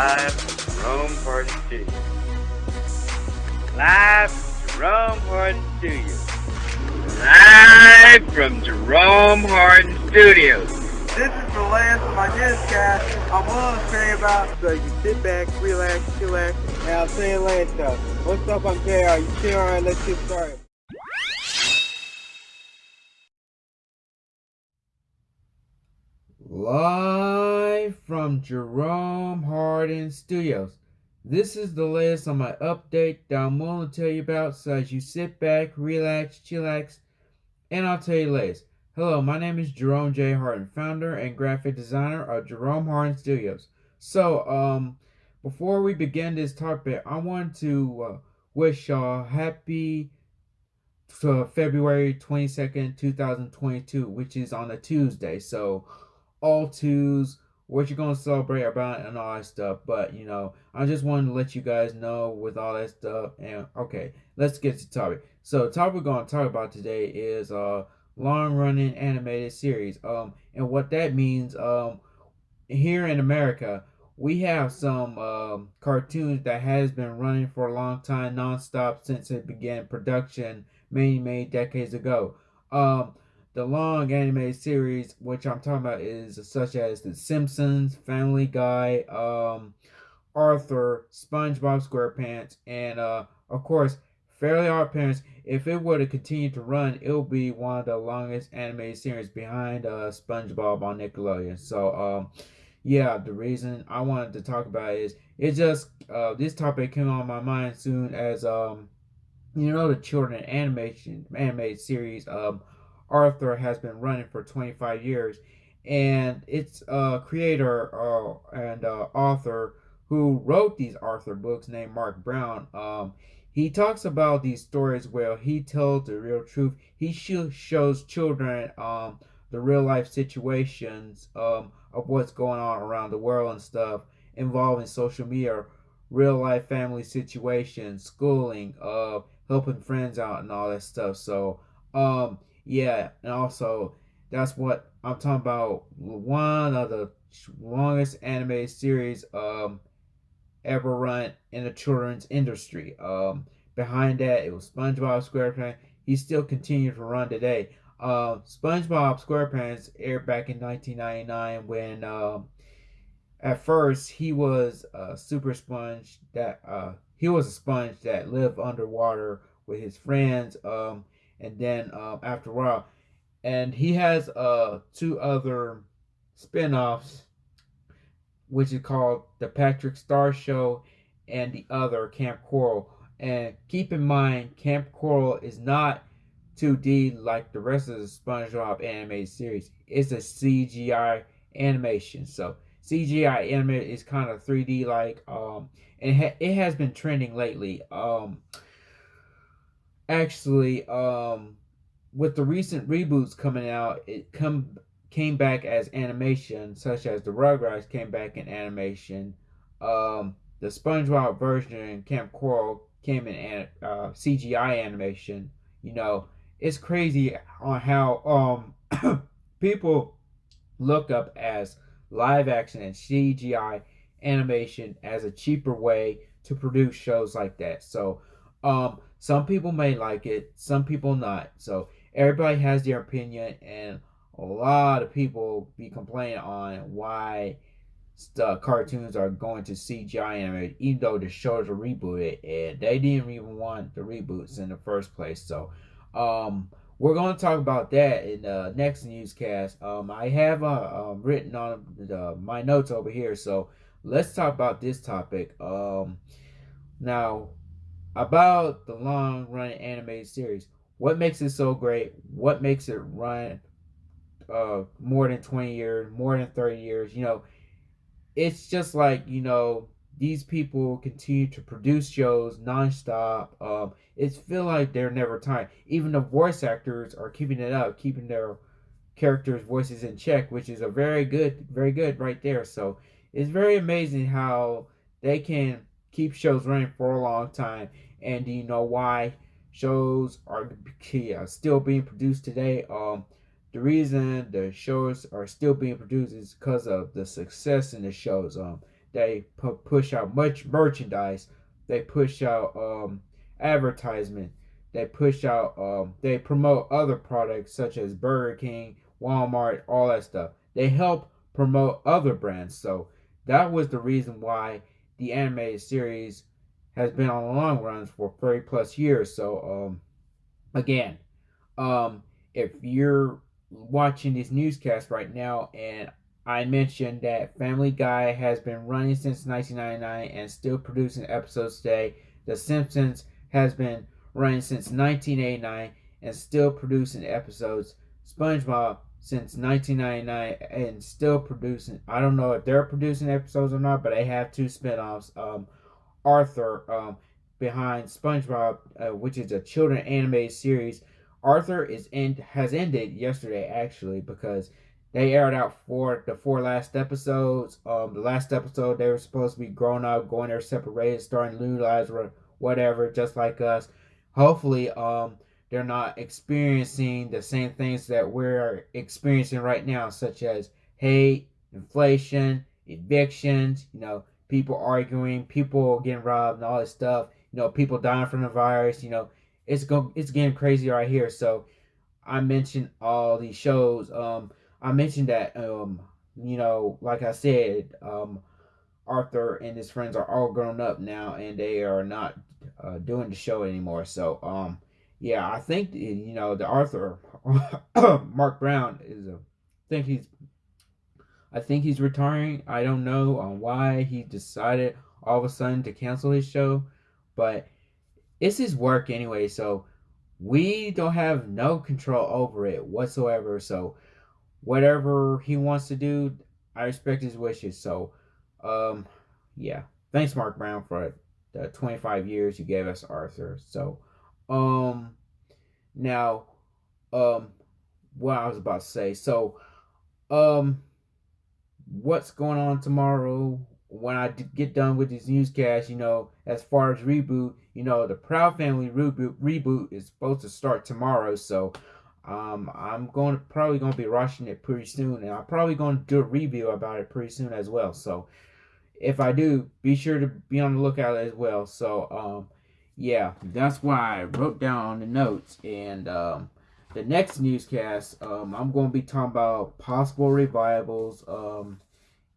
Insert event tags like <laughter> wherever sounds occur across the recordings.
Live from Jerome Hardin Studios. Live from Jerome Hardin Studios. Live from Jerome Hardin Studios. This is the last of my newscast I'm willing to say about. So you sit back, relax, chillax, and I'll say it later. What's up, I'm JR. You chill, alright, let's get started. Live from Jerome Hardin Studios. This is the latest on my update that I'm willing to tell you about, so as you sit back, relax, chillax, and I'll tell you latest. Hello, my name is Jerome J. Hardin, founder and graphic designer of Jerome Hardin Studios. So, um, before we begin this topic, I want to uh, wish y'all happy uh, February 22nd, 2022, which is on a Tuesday. So, all twos, what you're gonna celebrate about and all that stuff. But you know, I just wanted to let you guys know with all that stuff. And okay, let's get to topic. So the topic we're gonna talk about today is uh long running animated series. Um and what that means, um here in America, we have some um, cartoons that has been running for a long time nonstop since it began production many many decades ago. Um the long anime series, which I'm talking about, is such as The Simpsons, Family Guy, um, Arthur, SpongeBob SquarePants, and uh, of course, Fairly Odd Parents. If it were to continue to run, it will be one of the longest anime series behind uh, SpongeBob on Nickelodeon. So, um, yeah, the reason I wanted to talk about it is it just uh, this topic came on my mind soon as um, you know the children animation anime series um Arthur has been running for 25 years. And its uh, creator uh, and uh, author who wrote these Arthur books, named Marc Brown, um, he talks about these stories where he tells the real truth. He sh- shows children um, the real life situations um, of what's going on around the world and stuff involving social media, real life family situations, schooling, uh, helping friends out, and all that stuff. So, um, yeah, and also that's what I'm talking about. One of the longest anime series um ever run in the children's industry. Um, behind that, it was SpongeBob SquarePants. He still continues to run today. Uh, SpongeBob SquarePants aired back in 1999 when um, at first he was a super sponge that uh, he was a sponge that lived underwater with his friends. Um, and then um, after a while, and he has uh two other spin-offs, which is called the Patrick Star Show and the other Kamp Koral. And keep in mind, Kamp Koral is not 2D like the rest of the SpongeBob animated series. It's a CGI animation. So CGI animated is kind of 3D like. Um, and ha- it has been trending lately. Um, actually um with the recent reboots coming out it come came back as animation such as the rugrats came back in animation. Um the spongebob version and Kamp Koral came in uh, cgi animation you know. It's crazy on how um <coughs> people look up as live action and cgi animation as a cheaper way to produce shows like that. So um some people may like it, some people not. So everybody has their opinion, and a lot of people be complaining on why the cartoons are going to CGI animated, even though the shows are rebooted, and they didn't even want the reboots in the first place. So, um, we're going to talk about that in the next newscast. Um, I have uh, um, written on the, my notes over here, so let's talk about this topic. Um, now, about the long running animated series. What makes it so great? What makes it run uh, more than 20 years, more than 30 years? You know, it's just like, you know, these people continue to produce shows nonstop. Um, it's feel like they're never tired. Even the voice actors are keeping it up, keeping their characters' voices in check, which is a very good, very good right there. So it's very amazing how they can keep shows running for a long time. And do you know why shows are still being produced today? Um, the reason the shows are still being produced is because of the success in the shows. Um, they pu- push out much merchandise. They push out um, advertisement. They push out. Um, they promote other products such as Burger King, Walmart, all that stuff. They help promote other brands. So that was the reason why the animated series has been on the long runs for 30 plus years. So um, again, um, if you're watching this newscast right now and I mentioned that Family Guy has been running since 1999 and still producing episodes today. The Simpsons has been running since 1989 and still producing episodes. SpongeBob since 1999 and still producing. I don't know if they're producing episodes or not, but they have two spinoffs. Um, Arthur um, behind SpongeBob, uh, which is a children animated series. Arthur is end has ended yesterday actually because they aired out for the four last episodes. Um, the last episode they were supposed to be grown up, going their separate ways, starting new lives or whatever, just like us. Hopefully, um, they're not experiencing the same things that we're experiencing right now, such as hate, inflation, evictions, you know, people arguing, people getting robbed, and all this stuff. You know, people dying from the virus. You know, it's go it's getting crazy right here. So I mentioned all these shows. Um, I mentioned that um, you know, like I said, um, Arthur and his friends are all grown up now, and they are not uh, doing the show anymore. So um, yeah, I think you know the Arthur <coughs> Marc Brown is a. I think he's. I think he's retiring. I don't know on why he decided all of a sudden to cancel his show, but it's his work anyway. So we don't have no control over it whatsoever. So whatever he wants to do, I respect his wishes. So, um, yeah. Thanks, Marc Brown, for the 25 years you gave us, Arthur. So, um, now, um, what I was about to say. So, um, what's going on tomorrow? When I get done with this newscast, you know, as far as reboot, you know, the Proud Family reboot reboot is supposed to start tomorrow. So, um, I'm going to probably going to be rushing it pretty soon, and I'm probably going to do a review about it pretty soon as well. So, if I do, be sure to be on the lookout as well. So, um, yeah, that's why I wrote down the notes. And um, the next newscast, um, I'm going to be talking about possible revivals. Um,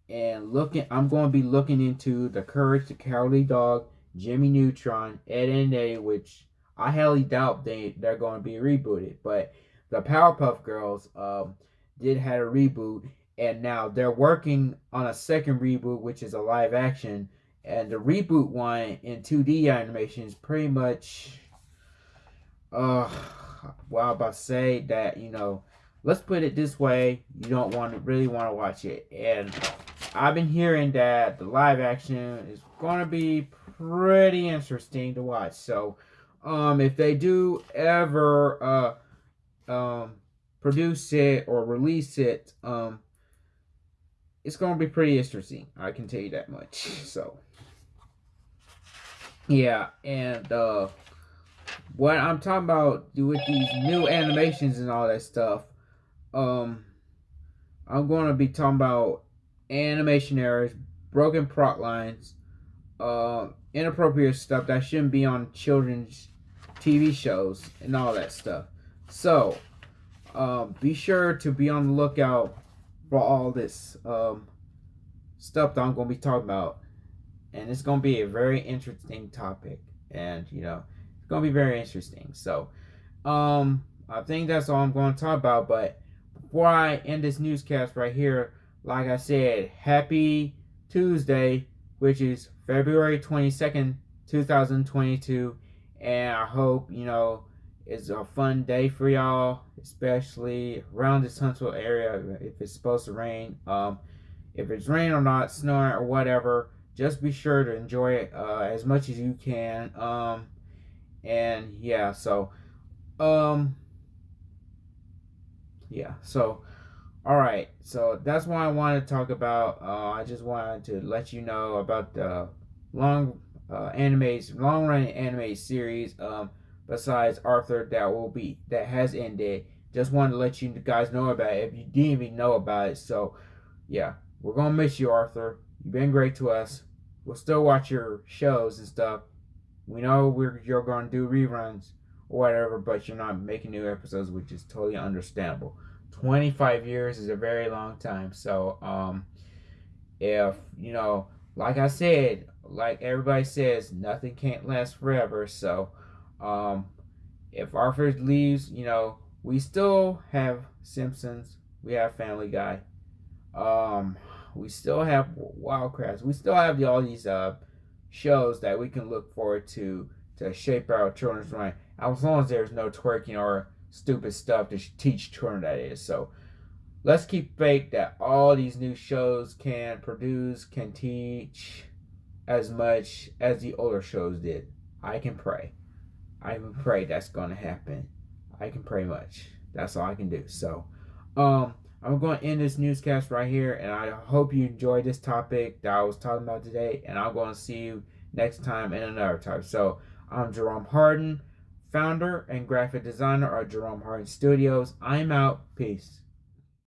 and looking, I'm going to be looking into the Courage the Cowardly Dog, Jimmy Neutron, Ed and Eddie, which I highly doubt they they're going to be rebooted. But the Powerpuff Girls um, did had a reboot, and now they're working on a second reboot, which is a live action and the reboot one in 2D animation is pretty much, uh, well, I'm about to say that, you know, let's put it this way, you don't want to really want to watch it. And I've been hearing that the live action is going to be pretty interesting to watch. So, um, if they do ever, uh, um, produce it or release it, um, it's to be pretty interesting. I can tell you that much. So, yeah, and uh, what I'm talking about with these new animations and all that stuff, um, I'm to be talking about animation errors, broken plot lines, uh, inappropriate stuff that shouldn't be on children's TV shows and all that stuff. So, um, be sure to be on the lookout for all this um, stuff that I'm going to be talking about. And it's going to be a very interesting topic. And you know it's going to be very interesting. So um i think that's all i'm going to talk about. But before i end this newscast right here like i said happy tuesday which is february 22nd 2022 and i hope you know it's a fun day for y'all especially around this huntsville area if it's supposed to rain um if it's rain or not snowing or whatever just be sure to enjoy it uh, as much as you can. Um, and yeah, so, um, yeah, so, all right, so that's what I wanted to talk about. Uh, I just wanted to let you know about the long uh, animes, long running anime series. Um, besides Arthur, that will be that has ended. Just wanted to let you guys know about it if you didn't even know about it. So, yeah, we're gonna miss you, Arthur You've been great to us. We'll still watch your shows and stuff. We know we're you're to do reruns or whatever, but you're not making new episodes, which is totally understandable. 25 years is a very long time. So, um, if, you know, like I said, like everybody says, nothing can't last forever. So, um, if Arthur leaves, you know, we still have Simpsons, we have Family Guy, um, we still have Wild Kratts, we still have the, all these uh, shows that we can look forward to to shape our children's mind, as long as there's no twerking or stupid stuff to teach children that is. So let's keep faith that all these new shows can produce, can teach as much as the older shows did. I can pray. I can pray that's going to happen. I can pray much. That's all I can do. So, um, I'm going to end this newscast right here, and I hope you enjoyed this topic that I was talking about today, and I'm going to see you next time in another time. So, I'm Jerome Hardin, founder and graphic designer of Jerome Hardin Studios. I'm out. Peace.